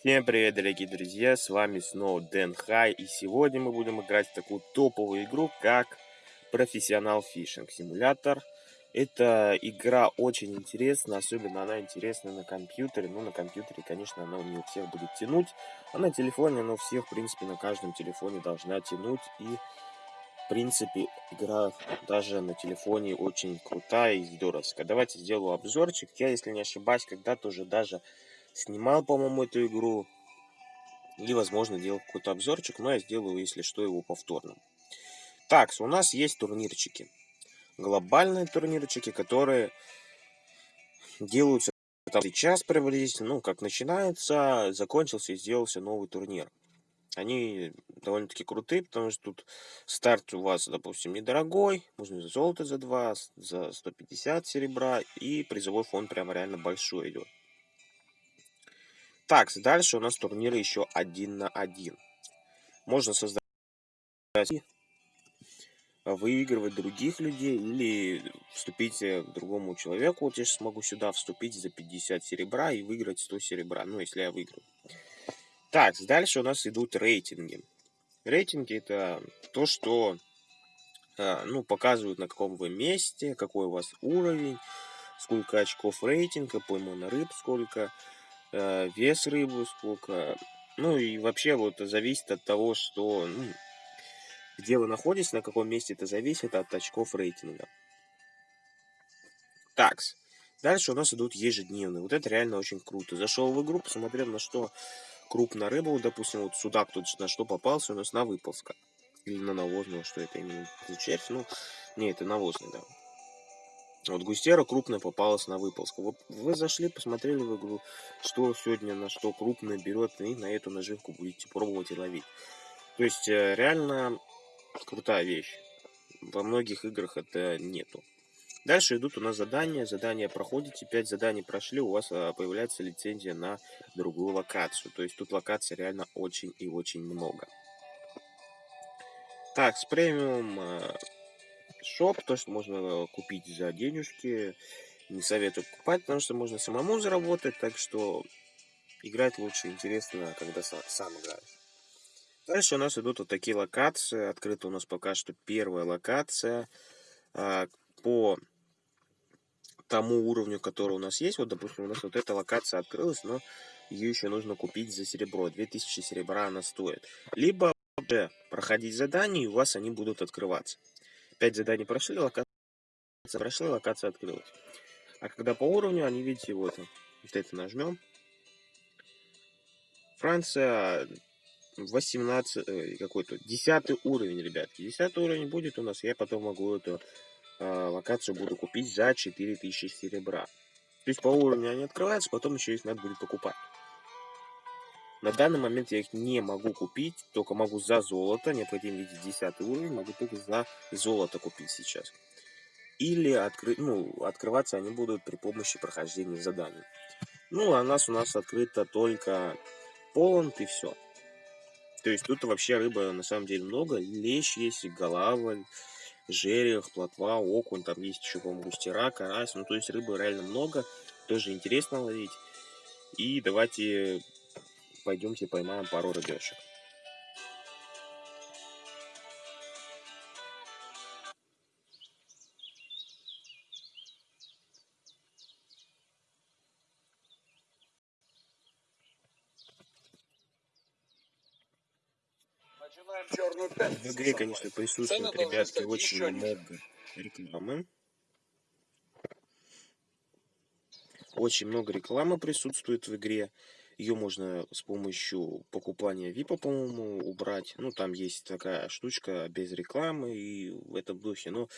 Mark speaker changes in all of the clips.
Speaker 1: Всем привет, дорогие друзья, с вами снова Дэн Хай, и сегодня мы будем играть в такую топовую игру, как Профессионал Фишинг Симулятор. Эта игра очень интересна, особенно она интересна на компьютере, ну на компьютере, конечно, она не у всех будет тянуть, а на телефоне она у всех, в принципе, на каждом телефоне должна тянуть, и в принципе игра даже на телефоне очень крутая и здоровская. Давайте сделаю обзорчик, я, если не ошибаюсь, когда-то уже даже снимал, по-моему, эту игру. Или, возможно, делал какой-то обзорчик, но я сделаю, если что, его повторно. Так, у нас есть турнирчики. Глобальные турнирчики, которые делаются там сейчас приблизительно, ну, как начинается, закончился и сделался новый турнир. Они довольно-таки крутые, потому что тут старт у вас, допустим, недорогой, можно за золото за 2, за 150 серебра, и призовой фонд прям реально большой идет. Так, дальше у нас турниры еще один на один. Можно создать выигрывать других людей или вступить к другому человеку. Вот я сейчас смогу сюда вступить за 50 серебра и выиграть 100 серебра. Ну, если я выиграю. Так, дальше у нас идут рейтинги. Рейтинги это то, что а, ну, показывают на каком вы месте, какой у вас уровень, сколько очков рейтинга, поймано рыб сколько, Э, вес рыбы сколько. Ну и вообще вот зависит от того, что, ну, где вы находитесь, на каком месте это зависит от очков рейтинга. Такс. Дальше у нас идут ежедневные. Вот это реально очень круто. Зашел в игру, посмотрел на что крупная рыба, вот, допустим, вот судак тут на что попался, у нас на выползка. Или на навозного, что это именно червь, ну, не, это навозный, да. Вот густера крупная попалась на выползку. Вы, вы зашли, посмотрели в игру, что сегодня на что крупное берет, и на эту наживку будете пробовать и ловить. То есть э, реально крутая вещь. Во многих играх это нету. Дальше идут у нас задания. Задания проходите. 5 заданий прошли, у вас а, появляется лицензия на другую локацию. То есть тут локаций реально очень и очень много. Так, с премиум э, шоп, то, что можно купить за денежки. Не советую покупать, потому что можно самому заработать, так что играть лучше интересно, когда сам, играешь. Дальше у нас идут вот такие локации. Открыта у нас пока что первая локация. А, по тому уровню, который у нас есть, вот, допустим, у нас вот эта локация открылась, но ее еще нужно купить за серебро. 2000 серебра она стоит. Либо проходить задания, и у вас они будут открываться. 5 заданий прошли, локация прошла, локация открылась. А когда по уровню, они, видите, вот, вот это нажмем. Франция 18, э, какой-то, 10 уровень, ребятки. 10 уровень будет у нас, я потом могу эту э, локацию буду купить за 4000 серебра. То есть по уровню они открываются, потом еще их надо будет покупать. На данный момент я их не могу купить, только могу за золото, необходимо видеть 10 уровень, могу только за золото купить сейчас. Или откры... ну, открываться они будут при помощи прохождения заданий. Ну, а нас у нас открыто только полон и все. То есть тут вообще рыба на самом деле много. Лещ есть, голавль, жерех, плотва, окунь, там есть еще, по-моему, густера, карась. Ну, то есть рыбы реально много. Тоже интересно ловить. И давайте пойдемте поймаем пару рыбешек. В игре, конечно, присутствует, ребятки, очень много рекламы. Очень много рекламы присутствует в игре. Ее можно с помощью покупания VIP, по-моему, убрать. Ну, там есть такая штучка без рекламы и в этом духе. Но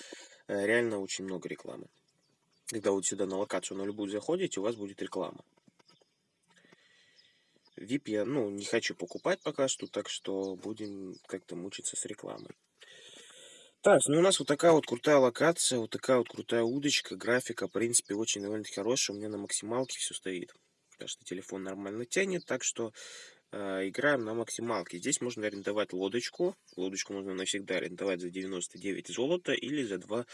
Speaker 1: э, реально очень много рекламы. Когда вот сюда на локацию на любую заходите, у вас будет реклама. VIP я, ну, не хочу покупать пока что, так что будем как-то мучиться с рекламой. Так, ну у нас вот такая вот крутая локация, вот такая вот крутая удочка, графика, в принципе, очень довольно-таки хорошая, у меня на максималке все стоит потому что телефон нормально тянет, так что э, играем на максималке. Здесь можно арендовать лодочку, лодочку можно навсегда арендовать за 99 золота или за 2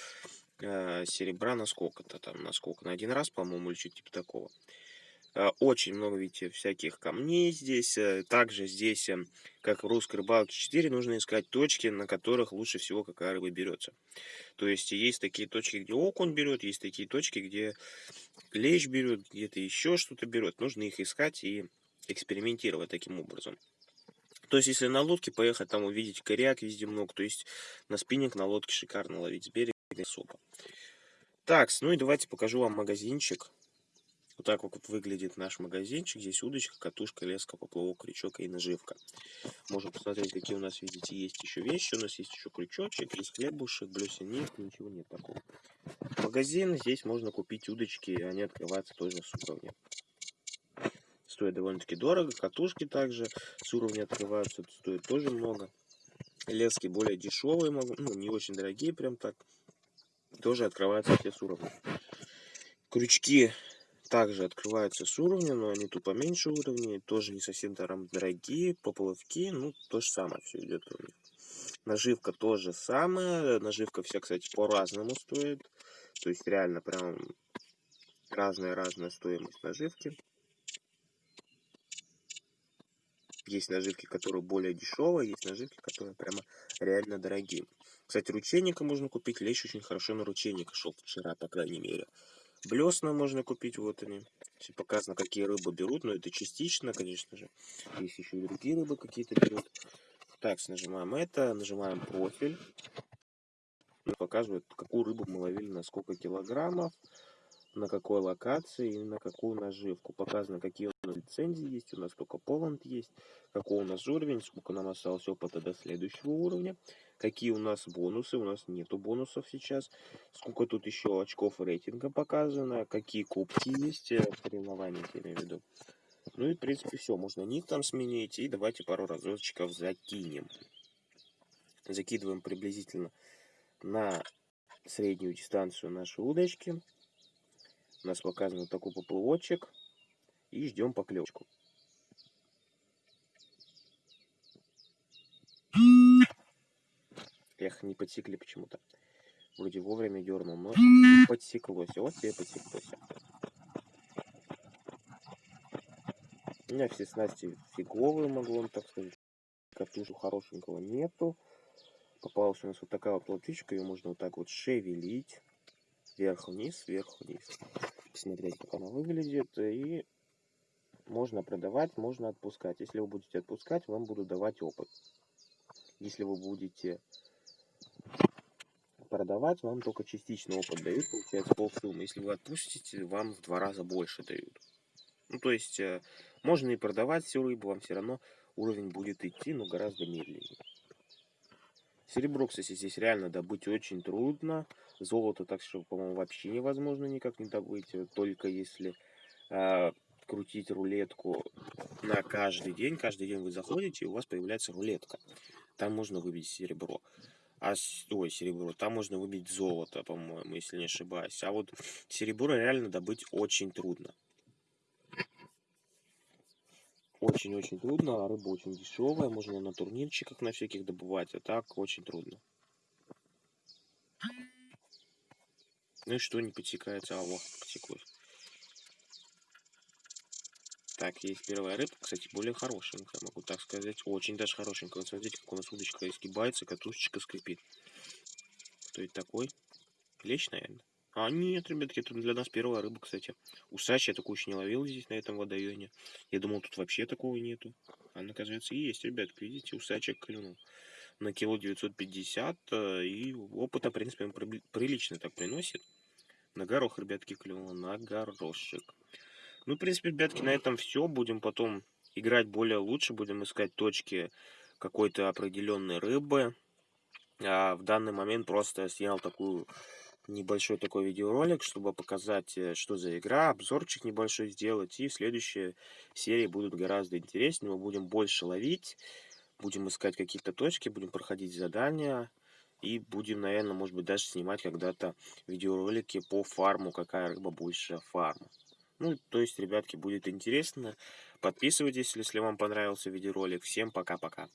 Speaker 1: э, серебра на сколько-то там, на сколько, на один раз, по-моему, или что-то типа такого. Э, очень много, видите, всяких камней здесь. Э, также здесь, эм, как в русской рыбалке 4, нужно искать точки, на которых лучше всего какая рыба берется. То есть есть такие точки, где окунь берет, есть такие точки, где лещ берет, где-то еще что-то берет. Нужно их искать и экспериментировать таким образом. То есть, если на лодке поехать, там увидеть коряк везде много, то есть на спиннинг на лодке шикарно ловить с берега особо. Так, ну и давайте покажу вам магазинчик. Вот так вот выглядит наш магазинчик. Здесь удочка, катушка, леска, поплавок, крючок и наживка. Можно посмотреть, какие у нас, видите, есть еще вещи. У нас есть еще крючочек, есть хлебушек, блесен нет, ничего нет такого. Магазин, здесь можно купить удочки, они открываются тоже с уровня. Стоит довольно-таки дорого, катушки также с уровня открываются, стоит тоже много. Лески более дешевые, ну не очень дорогие прям так, тоже открываются все с уровня. Крючки также открываются с уровня, но они тупо меньше уровня, тоже не совсем там дорогие, поплавки, ну, то же самое все идет у них. Наживка тоже самое, наживка вся, кстати, по-разному стоит, то есть реально прям разная-разная стоимость наживки. Есть наживки, которые более дешевые, есть наживки, которые прямо реально дорогие. Кстати, ручейника можно купить, лещ очень хорошо на ручейника шел вчера, по крайней мере. Блесна можно купить, вот они. Все показано, какие рыбы берут, но это частично, конечно же. Есть еще и другие рыбы какие-то берут. Так, нажимаем это, нажимаем профиль. Показывает, какую рыбу мы ловили, на сколько килограммов на какой локации и на какую наживку. Показано, какие у нас лицензии есть, у нас только Поланд есть, какой у нас уровень, сколько нам осталось опыта до следующего уровня, какие у нас бонусы, у нас нету бонусов сейчас, сколько тут еще очков рейтинга показано, какие кубки есть, э, соревнования, я имею в виду. Ну и, в принципе, все. Можно ник там сменить. И давайте пару разочков закинем. Закидываем приблизительно на среднюю дистанцию нашей удочки. У нас показан вот такой поплывочек. И ждем поклевочку. Эх, не подсекли почему-то. Вроде вовремя дернул, но подсеклось. Вот тебе подсеклось. У меня все снасти фиговые, могу вам так сказать. Картушу хорошенького нету. Попалась у нас вот такая вот лодочка. Ее можно вот так вот шевелить. Вверх-вниз, вверх-вниз посмотреть, как она выглядит. И можно продавать, можно отпускать. Если вы будете отпускать, вам будут давать опыт. Если вы будете продавать, вам только частично опыт дают, получается полсуммы. Если вы отпустите, вам в два раза больше дают. Ну, то есть, э, можно и продавать всю рыбу, вам все равно уровень будет идти, но гораздо медленнее. Серебро, кстати, здесь реально добыть очень трудно. Золото так что, по-моему, вообще невозможно никак не добыть. Только если э, крутить рулетку на каждый день. Каждый день вы заходите, и у вас появляется рулетка. Там можно выбить серебро. А, ой, серебро. Там можно выбить золото, по-моему, если не ошибаюсь. А вот серебро реально добыть очень трудно. Очень-очень трудно, а рыба очень дешевая, можно на турнирчиках на всяких добывать, а так очень трудно. Ну и что не подсекается? А, вот, потеклось. Так, есть первая рыбка, кстати, более хорошенькая, могу так сказать. Очень даже хорошенькая. Вот смотрите, как у нас удочка изгибается, катушечка скрипит. Кто это такой? Лещ, наверное? А, нет, ребятки, это для нас первая рыба, кстати. Усач я такую еще не ловил здесь, на этом водоеме. Я думал, тут вообще такого нету. А оказывается, есть, ребятки, видите, усачек клюнул. На кило 950, э, и опыта, в принципе, он прилично так приносит. На горох, ребятки, клюнул, на горошек. Ну, в принципе, ребятки, на этом все. Будем потом играть более лучше, будем искать точки какой-то определенной рыбы. А в данный момент просто снял такую небольшой такой видеоролик, чтобы показать, э, что за игра, обзорчик небольшой сделать. И в следующей серии будут гораздо интереснее. Мы будем больше ловить, будем искать какие-то точки, будем проходить задания. И будем, наверное, может быть, даже снимать когда-то видеоролики по фарму, какая рыба больше фарма. Ну, то есть, ребятки, будет интересно. Подписывайтесь, если вам понравился видеоролик. Всем пока-пока.